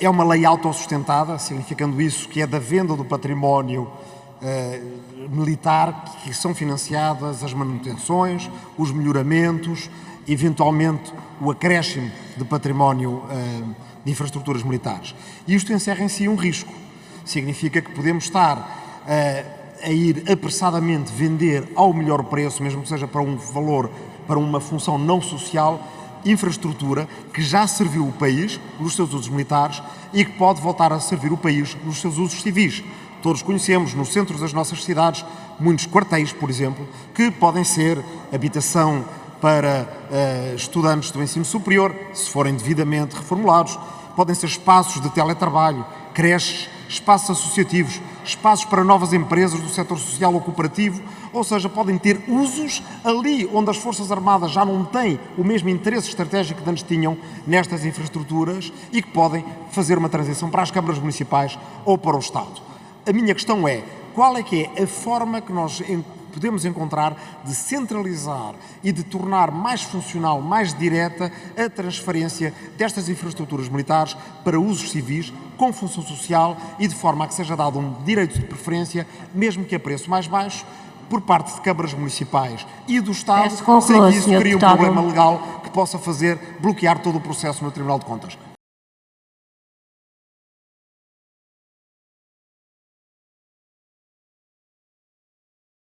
É uma lei autossustentada, significando isso que é da venda do património eh, militar que são financiadas as manutenções, os melhoramentos, eventualmente o acréscimo de património eh, de infraestruturas militares. E isto encerra em si um risco. Significa que podemos estar eh, a ir apressadamente vender ao melhor preço, mesmo que seja para um valor, para uma função não social, infraestrutura que já serviu o país nos seus usos militares e que pode voltar a servir o país nos seus usos civis. Todos conhecemos no centro das nossas cidades muitos quartéis, por exemplo, que podem ser habitação para uh, estudantes do ensino superior, se forem devidamente reformulados, podem ser espaços de teletrabalho, creches, espaços associativos, espaços para novas empresas do setor social ou cooperativo, ou seja, podem ter usos ali onde as Forças Armadas já não têm o mesmo interesse estratégico que antes tinham nestas infraestruturas e que podem fazer uma transição para as câmaras municipais ou para o Estado. A minha questão é, qual é que é a forma que nós podemos encontrar de centralizar e de tornar mais funcional, mais direta a transferência destas infraestruturas militares para usos civis, com função social e de forma a que seja dado um direito de preferência, mesmo que a preço mais baixo, por parte de câmaras municipais e do Estado, conclua, sem que isso crie um problema legal que possa fazer bloquear todo o processo no Tribunal de Contas.